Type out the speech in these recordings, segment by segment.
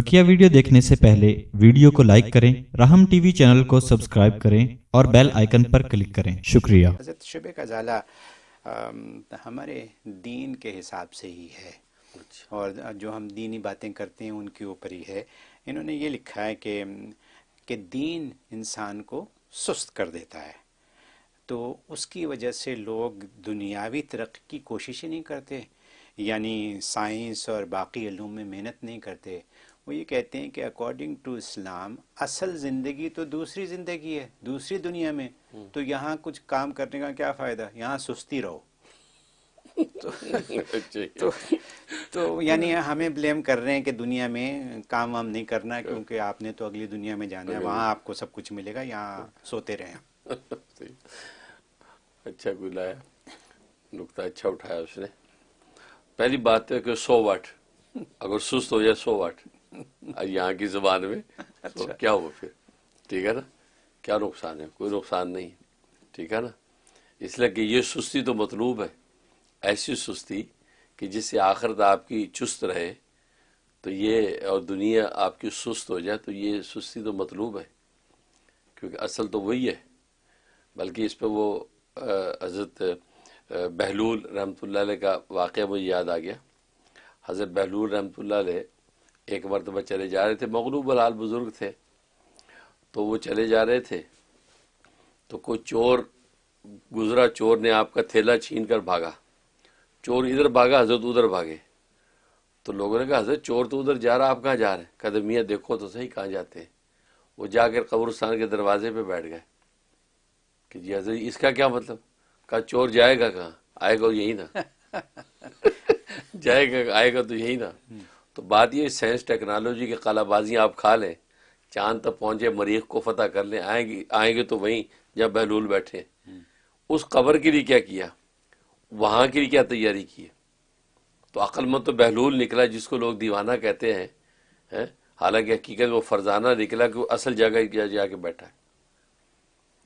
بکیا video دیکھنے سے پہلے ویڈیو کو لائک کریں، رحم ٹی وی چینل کو سبسکرائب کریں اور بیل آئیکن پر کلک کریں۔ شکریہ۔ حضرت شبہ کا زالہ ہمارے دین کے حساب سے ہی ہے۔ اور جو ہم دینی باتیں کرتے ہیں، ان کے اوپر ہی ہے۔ انہوں نے یہ لکھا ہے کہ کہ دین انسان کو سست کر دیتا ہے۔ تو اس کی وجہ سے لوگ دنیاوی ترقی کی کوششیں نہیں کرتے یعنی سائنس اور باقی علوم میں محنت نہیں کرتے۔ وہ یہ کہتے ہیں کہ اکارڈنگ ٹو اسلام اصل زندگی تو دوسری زندگی ہے دوسری دنیا میں۔ تو یہاں کچھ کام کرنے کا کیا فائدہ؟ یہاں سستی رہو۔ اچھا۔ تو یعنی ہمیں بلیم کر رہے ہیں کہ دنیا میں کام وام نہیں کرنا کیونکہ آپ نے تو اگلی دنیا میں جانا ہے وہاں آپ کو سب کچھ ملے گا یہاں سوتے رہے ہیں اچھا گلایا نقطہ اچھا اٹھایا اس نے۔ پہلی بات ہے کہ سو واٹ۔ اگر سست ہو جائے سو واٹ۔ یہاں کی زبان میں؟ تو اچھا۔ کیا ہو پھر؟ ٹھیک ہے نا؟ کیا نقصان ہے؟ کوئی نقصان نہیں ٹھیک ہے نا؟ اس لیے کہ یہ سستی تو مطلوب ہے۔ ایسی سستی کہ جس سے آخرت آپ کی چست رہے تو یہ اور دنیا آپ کی سست ہو جائے تو یہ سستی تو مطلوب ہے۔ کیونکہ اصل تو وہی ہے۔ بلکہ اس پہ وہ حضرت بہلول رحمۃ اللہ علیہ کا واقعہ مجھے یاد آ گیا۔ حضرت بہلول رحمۃ اللہ علیہ ایک مرتبہ چلے جا رہے تھے مغلوب الحال بزرگ تھے۔ تو وہ چلے جا رہے تھے۔ تو کوئی چور گزرا چور نے آپ کا تھیلا چھین کر بھاگا۔ چور ادھر بھاگا حضرت ادھر بھاگے۔ تو لوگوں نے کہا حضرت چور تو ادھر جا رہا آپ کہاں جا رہے ہیں؟ قدمیاں دیکھو تو صحیح کہاں جاتے ہیں۔ وہ جا کر قبرستان کے دروازے پہ بیٹھ گئے۔ کہ جی حضرت اس کا کیا مطلب؟ کہا چور جائے گا کہاں؟ آئے گا یہی نا۔ جائے گا آئے گا تو یہی نا۔ تو بات یہ سائنس ٹیکنالوجی کی کالا بازیاں آپ کھا لیں چاند تک پہنچے مریخ کو فتح کر لیں آئیں گے آئیں گے تو وہیں جب بہلول بیٹھے۔ اس قبر کے لیے کیا کیا؟ وہاں کے لیے کیا تیاری کی؟ تو عقل مند تو بہلول نکلا جس کو لوگ دیوانہ کہتے ہیں حالانکہ حقیقت وہ فرزانہ نکلا کہ وہ اصل جگہ جا, جا کے بیٹھا ہے۔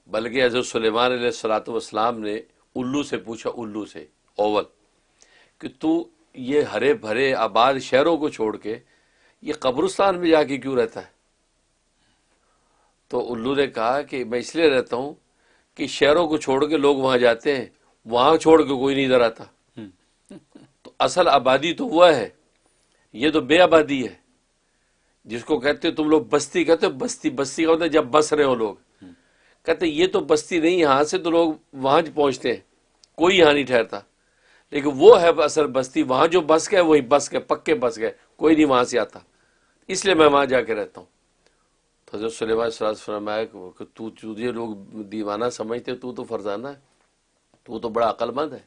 بلکہ حضرت سلیمان علیہ السلاۃ والسلام نے الو سے پوچھا الو سے اول کہ تو یہ ہرے بھرے آباد شہروں کو چھوڑ کے یہ قبرستان میں جا کے کیوں رہتا ہے؟ تو الو نے کہا کہ میں اس لیے رہتا ہوں کہ شہروں کو چھوڑ کے لوگ وہاں جاتے ہیں وہاں چھوڑ کے کوئی نہیں ادھر آتا۔ تو اصل آبادی تو ہوا ہے یہ تو بے آبادی ہے۔ جس کو کہتے ہو تم لوگ بستی کہتے ہو بستی بستی کا ہوتا ہے جب بس رہے ہو لوگ۔ کہتے یہ تو بستی نہیں یہاں سے تو لوگ وہاں پہنچتے ہیں کوئی یہاں نہیں ٹھہرتا۔ لیکن وہ ہے اصل بستی وہاں جو بس گئے وہی بس گئے پکے بس گئے کوئی نہیں وہاں سے آتا۔ اس لیے میں وہاں جا کے رہتا ہوں۔ تو حضرت سلیمان سراز فرمایا کہ تو تجھے لوگ دیوانہ سمجھتے تو تو فرزانہ ہے تو تو بڑا عقل مند ہے۔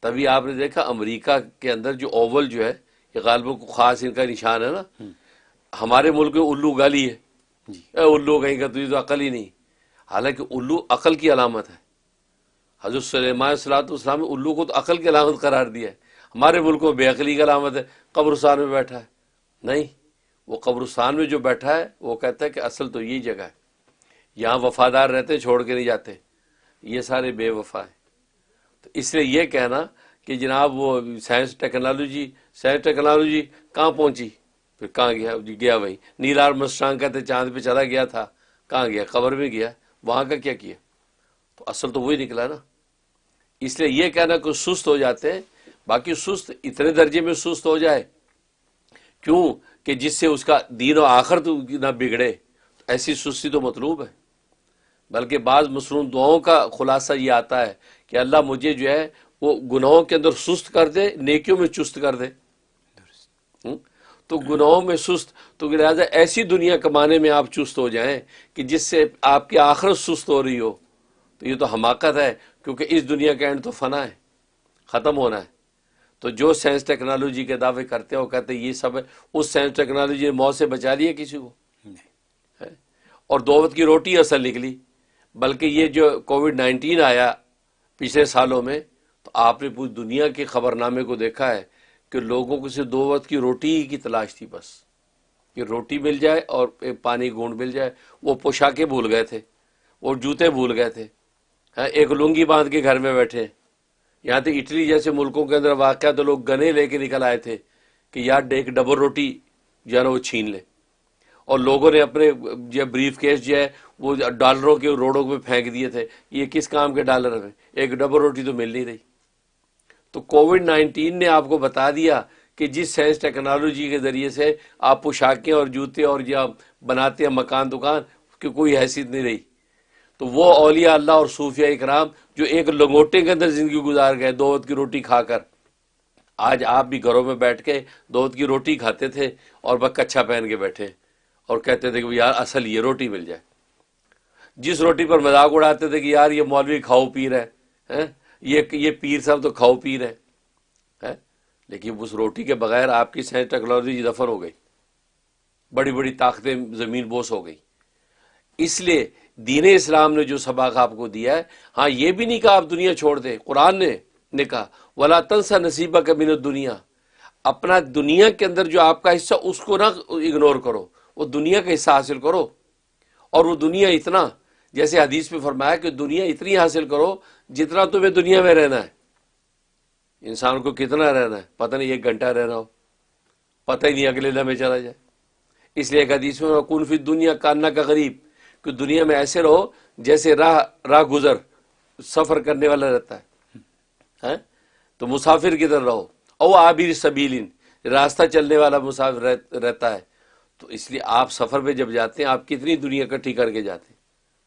تبھی آپ نے دیکھا امریکہ کے اندر جو اوول جو ہے یہ غالبوں کو خاص ان کا نشان ہے نا۔ ہمارے ملک میں الو گالی ہے۔ جی۔ اے الو کہیں کا تجھے تو عقل ہی نہیں۔ حالانکہ الو عقل کی علامت ہے۔ حضرت سلیمان صلاحت اسلام نے الو کو تو عقل کی علامت قرار دیا ہے۔ ہمارے ملک میں بے عقلی کی علامت ہے۔ قبرستان میں بیٹھا ہے۔ نہیں، وہ قبرستان میں جو بیٹھا ہے، وہ کہتا ہے کہ اصل تو یہی جگہ ہے۔ یہاں وفادار رہتے، چھوڑ کے نہیں جاتے۔ یہ سارے بے وفا ہیں۔ تو اس لیے یہ کہنا کہ جناب وہ سائنس ٹیکنالوجی سائنس ٹیکنالوجی کہاں پہنچی؟ پھر کہاں گیا؟ جی، گیا وہی نیلار مسٹانگ کہتے چاند پہ چلا گیا تھا۔ کہاں گیا؟ قبر میں گیا۔ وہاں کا کیا کیا؟ تو اصل تو وہی نکلا نا۔ اس لیے یہ کہنا کہ سست ہو جاتے ہیں، باقی سست اتنے درجے میں سست ہو جائے۔ کیوں؟ کہ جس سے اس کا دین و آخرت نہ بگڑے۔ ایسی سستی تو مطلوب ہے۔ بلکہ بعض مصروم دعاؤں کا خلاصہ یہ آتا ہے کہ اللہ مجھے جو ہے وہ گناہوں کے اندر سست کر دے، نیکیوں میں چست کر دے۔ تو گناہوں میں سست، تو لہٰذا ایسی دنیا کمانے میں آپ چست ہو جائیں کہ جس سے آپ کی آخرت سست ہو رہی ہو۔ تو یہ تو حماقت ہے۔ کیونکہ اس دنیا کا اینڈ تو فنا ہے ختم ہونا ہے۔ تو جو سائنس ٹیکنالوجی کے دعوے کرتے ہیں وہ کہتے ہیں یہ سب ہے۔ اس سائنس ٹیکنالوجی نے موت سے بچا لیا کسی کو؟ اور دعوت کی روٹی اصل نکلی۔ بلکہ یہ جو کووڈ نائنٹین آیا پچھلے سالوں میں تو آپ نے پوری دنیا کے خبر نامے کو دیکھا ہے کہ لوگوں کو صرف دو وقت کی روٹی کی تلاش تھی بس۔ کہ روٹی مل جائے اور پانی گونڈ مل جائے۔ وہ پوشاکیں بھول گئے تھے وہ جوتے بھول گئے تھے۔ ہاں، ایک لنگی باندھ کے گھر میں بیٹھے۔ یہاں تو اٹلی جیسے ملکوں کے اندر واقعہ تو لوگ گنے لے کے نکل آئے تھے کہ یار ایک ڈبل روٹی جو ہے نا، وہ چھین لے۔ اور لوگوں نے اپنے جو بریف کیس جو ہے، وہ ڈالروں کے روڈوں پہ پھینک دیے تھے۔ یہ کس کام کے ڈالر ہیں؟ ایک ڈبل روٹی تو مل نہیں رہی۔ تو کووڈ نائنٹین نے آپ کو بتا دیا کہ جس سائنس ٹیکنالوجی کے ذریعے سے آپ پوشاکیں اور جوتے اور یا بناتے ہیں، مکان دکان کی کوئی حیثیت نہیں رہی۔ تو وہ اولیاء اللہ اور صوفیہ اکرام جو ایک لنگوٹے کے اندر زندگی گزار گئے دو کی روٹی کھا کر۔ آج آپ بھی گھروں میں بیٹھ کے دو کی روٹی کھاتے تھے اور بس کچھا پہن کے بیٹھے اور کہتے تھے کہ یار اصل یہ روٹی مل جائے۔ جس روٹی پر مذاق اڑاتے تھے کہ یار یہ مولوی کھاؤ پی رہے یہ یہ پیر صاحب تو کھاؤ پی رہے لیکن اس روٹی کے بغیر آپ کی سائنس ٹیکنالوجی دفن ہو گئی۔ بڑی بڑی طاقتیں زمین بوس ہو گئی۔ اس لیے دین اسلام نے جو سبق آپ کو دیا ہے ہاں یہ بھی نہیں کہا آپ دنیا چھوڑ دیں۔ قرآن نے نے کہا، ولا تنسا نصیبہ کا من دنیا اپنا دنیا کے اندر جو آپ کا حصہ، اس کو نہ اگنور کرو۔ وہ دنیا کا حصہ حاصل کرو۔ اور وہ دنیا اتنا، جیسے حدیث میں فرمایا کہ دنیا اتنی حاصل کرو جتنا تمہیں دنیا میں رہنا ہے۔ انسان کو کتنا رہنا ہے؟ پتہ نہیں، ایک گھنٹہ رہنا ہو۔ پتہ ہی نہیں اگلے لمحے چلا جائے۔ اس لیے ایک حدیث میں کون فی دنیا کاننا کا غریب کہ دنیا میں ایسے رہو جیسے راہ راہ گزر، سفر کرنے والا رہتا ہے۔ ہاں؟ تو مسافر کی طرح رہو؟ او آبیر سبیلین راستہ چلنے والا مسافر رہتا ہے۔ تو اس لیے آپ سفر پہ جب جاتے ہیں، آپ کتنی دنیا کٹھی کر کے جاتے ہیں۔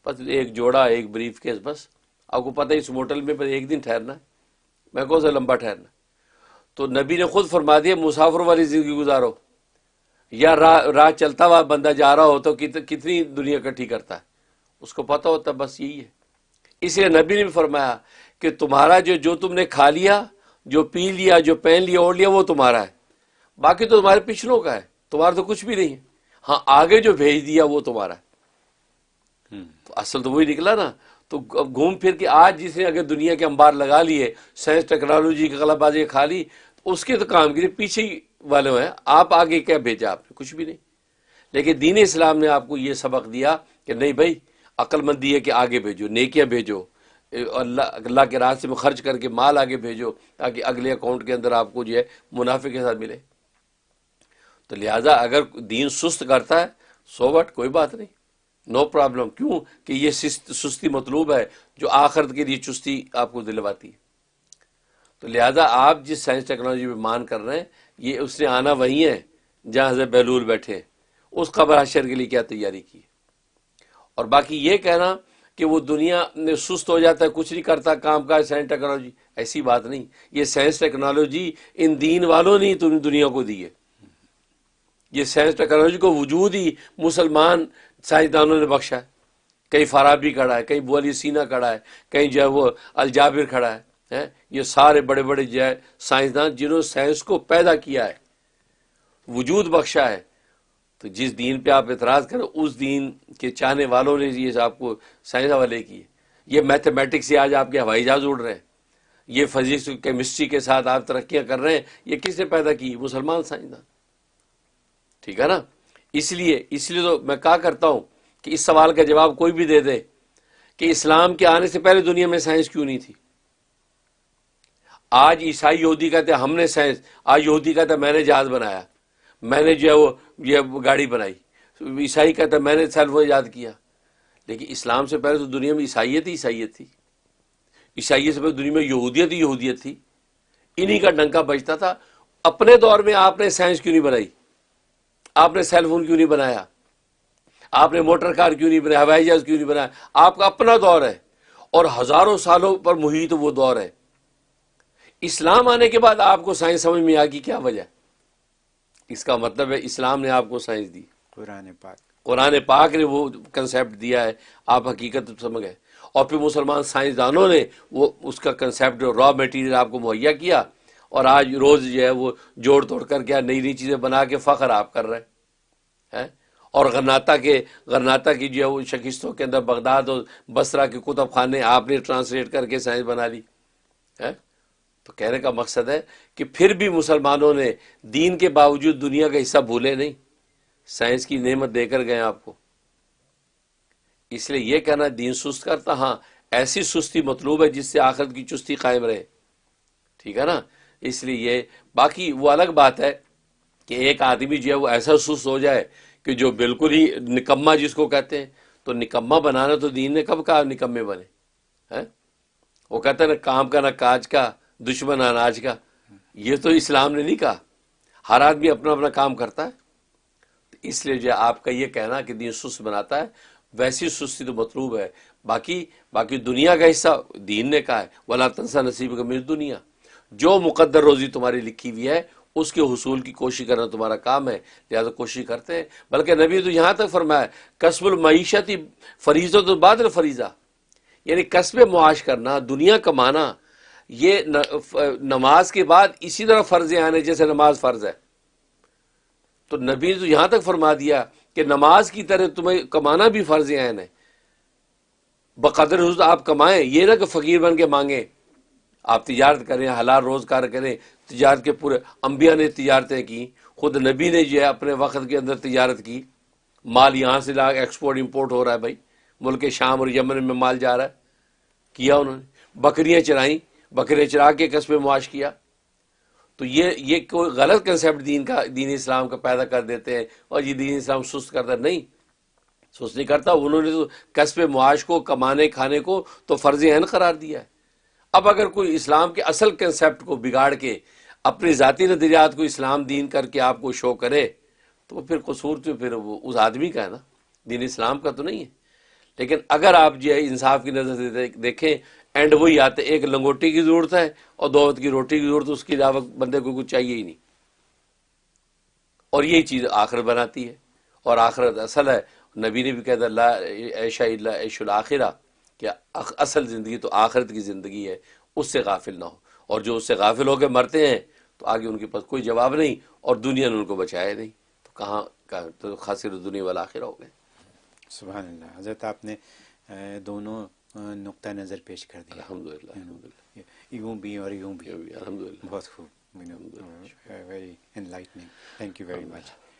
بس ایک جوڑا، ایک بریف کیس، بس۔ آپ کو پتہ اس موٹل میں بس ایک دن ٹھہرنا ہے۔ میں کون سا لمبا ٹھہرنا تو نبی نے خود فرما دیا مسافر والی زندگی گزارو۔ یا راہ راہ چلتا ہوا بندہ جا رہا ہو تو کتنی دنیا کٹھی کرتا ہے؟ اس کو پتہ ہوتا بس یہی ہے۔ اس لیے نبی نے بھی فرمایا کہ تمہارا جو جو تم نے کھا لیا جو پی لیا جو پہن لیا اوڑھ لیا وہ تمہارا ہے۔ باقی تو تمہارے پچھلوں کا ہے۔ تمہارا تو کچھ بھی نہیں ہے۔ ہاں آگے جو بھیج دیا وہ تمہارا ہے۔ اصل تو وہی نکلا نا۔ تو گھوم پھر کے آج جس نے اگر دنیا کے انبار لگا لیے سائنس ٹیکنالوجی کی غلط بازی کھا لی اس کے تو کام کی پیچھے ہی والے ہیں، آپ آگے کیا بھیجا آپ نے؟ کچھ بھی نہیں۔ لیکن دین اسلام نے آپ کو یہ سبق دیا کہ نہیں بھائی عقل مندی ہے کہ آگے بھیجو، نیکیاں بھیجو، اللہ اللہ کے راستے میں خرچ کر کے مال آگے بھیجو تاکہ اگلے اکاؤنٹ کے اندر آپ کو جو ہے منافع کے ساتھ ملے۔ تو لہٰذا اگر دین سست کرتا ہے سو وٹ کوئی بات نہیں۔ نو پرابلم کیوں؟ کہ یہ سستی مطلوب ہے جو آخرت کے لیے چستی آپ کو دلواتی ہے۔ تو لہذا آپ جس سائنس ٹیکنالوجی میں مان کر رہے ہیں، یہ اس نے آنا وہی ہے، جہاں حضرت بہلول بیٹھے اس قبر حشر کے لیے کیا تیاری کی؟ اور باقی یہ کہنا کہ وہ دنیا میں سست ہو جاتا ہے، کچھ نہیں کرتا، کام کا سائنس ٹیکنالوجی۔ ایسی بات نہیں۔ یہ سائنس ٹیکنالوجی ان دین والوں نے تم دنیا کو دی ہے۔ یہ سائنس ٹیکنالوجی کو وجود ہی مسلمان سائنسدانوں نے بخشا ہے۔ کہیں فارابی کھڑا ہے، کہیں بولی سینا کھڑا ہے، کہیں جو ہے وہ الجابر کھڑا ہے۔ یہ سارے بڑے بڑے جو ہے سائنسدان جنہوں نے سائنس کو پیدا کیا ہے، وجود بخشا ہے، تو جس دین پہ آپ اعتراض کریں، اس دین کے چاہنے والوں نے یہ آپ کو سائنس حوالے کی یہ میتھمیٹکس سے آج آپ کے ہوائی جہاز اڑ رہے ہیں۔ یہ فزکس کیمسٹری کے ساتھ آپ ترقیاں کر رہے ہیں۔ یہ کس نے پیدا کی؟ مسلمان سائنسدان۔ ٹھیک ہے نا؟ اس لیے اس لیے تو میں کہا کرتا ہوں کہ اس سوال کا جواب کوئی بھی دے دے کہ اسلام کے آنے سے پہلے دنیا میں سائنس کیوں نہیں تھی؟ آج عیسائی یہودی کہتے ہیں ہم نے سائنس، آج یہودی کہتا ہے میں نے جہاز بنایا، میں نے جو ہے وہ، یہ گاڑی بنائی۔ عیسائی کہتا ہے میں نے سیل فون یاد کیا۔ لیکن اسلام سے پہلے تو دنیا میں عیسائیت ہی عیسائیت تھی۔ عیسائیت سے پہلے دنیا میں یہودیت ہی یہودیت تھی۔ انہی کا ڈنکا بجتا تھا۔ اپنے دور میں آپ نے سائنس کیوں نہیں بنائی؟ آپ نے سیل فون کیوں نہیں بنایا؟ آپ نے موٹر کار کیوں نہیں بنایا؟ ہوائی جہاز کیوں نہیں بنایا؟ آپ کا اپنا دور ہے۔ اور ہزاروں سالوں پر محیط وہ دور ہے۔ اسلام آنے کے بعد آپ کو سائنس سمجھ میں آ کی کیا وجہ اس کا مطلب ہے اسلام نے آپ کو سائنس دی۔ قرآن پاک۔ قرآن پاک نے وہ کنسیپٹ دیا ہے آپ حقیقت سمجھ گئے۔ اور پھر مسلمان سائنسدانوں نے وہ اس کا کنسیپٹ را میٹیریل آپ کو مہیا کیا اور آج روز جو ہے وہ جوڑ توڑ کر کے نئی نئی چیزیں بنا کے فخر آپ کر رہے ہیں۔ اور غرناتا کے غرناتا کی جو ہے وہ شکستوں کے اندر بغداد اور بسرا کے کتب خانے آپ نے ٹرانسلیٹ کر کے سائنس بنا لی۔ ہے تو کہنے کا مقصد ہے کہ پھر بھی مسلمانوں نے دین کے باوجود دنیا کا حصہ بھولے نہیں۔ سائنس کی نعمت دے کر گئے آپ کو۔ اس لیے یہ کہنا دین سست کرتا ہاں ایسی سستی مطلوب ہے جس سے آخرت کی چستی قائم رہے۔ ٹھیک ہے نا؟ اس لیے یہ باقی وہ الگ بات ہے کہ ایک آدمی جو ہے وہ ایسا سست ہو جائے کہ جو بالکل ہی نکما جس کو کہتے ہیں، تو نکما بنانا تو دین نے کب کہا نکمے بنے؟ ہاں؟ وہ کہتا ہے نہ کام کا نہ کاج کا دشمن اناج کا۔ یہ تو اسلام نے نہیں کہا۔ ہر آدمی اپنا اپنا کام کرتا ہے۔ اس لیے جو آپ کا یہ کہنا کہ دین سست بناتا ہے۔ ویسی سستی تو مطلوب ہے۔ باقی باقی دنیا کا حصہ دین نے کہا ہے۔ ولا تنسا نصیب کا میری دنیا جو مقدر روزی تمہاری لکھی ہوئی ہے، اس کے حصول کی کوشش کرنا تمہارا کام ہے۔ لہٰذا کوشش کرتے ہیں۔ بلکہ نبی تو یہاں تک فرمایا قصب المعیشت فریضہ تو بعد فریضہ یعنی قصب معاش کرنا، دنیا کمانا۔ یہ نماز کے بعد اسی طرح فرض آنے جیسے نماز فرض ہے۔ تو نبی تو یہاں تک فرما دیا کہ نماز کی طرح تمہیں کمانا بھی فرض عین ہے۔ بقدر حضرت آپ کمائیں، یہ نہ کہ فقیر بن کے مانگیں۔ آپ تجارت کریں، حلال روزگار کریں، تجارت کے پورے انبیاء نے تجارتیں کی، خود نبی نے جو ہے اپنے وقت کے اندر تجارت کی۔ مال یہاں سے لا ایکسپورٹ امپورٹ ہو رہا ہے بھائی۔ ملک شام اور یمن میں مال جا رہا ہے۔ کیا انہوں نے؟ بکریاں چرائیں۔ بکرے چرا کے قصب معاش کیا۔ تو یہ یہ کوئی غلط کنسیپٹ دین کا، دین اسلام کا پیدا کر دیتے ہیں اور یہ دین اسلام سست کرتا نہیں، سست نہیں کرتا۔ انہوں نے تو قصب معاش کو، کمانے، کھانے کو تو فرض عین قرار دیا ہے۔ اب اگر کوئی اسلام کے اصل کنسیپٹ کو بگاڑ کے اپنی ذاتی نظریات کو اسلام دین کر کے آپ کو شو کرے، تو پھر قصور تو پھر وہ اس آدمی کا ہے نا۔ دین اسلام کا تو نہیں ہے۔ لیکن اگر آپ جو ہے انصاف کی نظر سے دیکھیں اینڈ وہی آتے ایک لنگوٹی کی ضرورت ہے اور دو وقت کی روٹی کی ضرورت، اس کی علاوہ بندے کو کچھ چاہیے ہی نہیں۔ اور یہی چیز آخرت بناتی ہے۔ اور آخرت اصل ہے۔ نبی نے بھی کہتا اللہ ایشا اللہ عیش الآخرہ کہ اصل زندگی تو آخرت کی زندگی ہے، اس سے غافل نہ ہو۔ اور جو اس سے غافل ہو کے مرتے ہیں، تو آگے ان کے پاس کوئی جواب نہیں، اور دنیا نے ان کو بچایا نہیں۔ تو کہاں تو خاصر دنیا والا آخرہ ہو گئے سبحان اللہ۔ حضرت آپ نے دونوں نقطہ نظر پیش کر دیا۔ الحمد للہ یوں بھی اور یوں بھی۔ الحمد للہ بہت خوب۔ Very enlightening thank you very much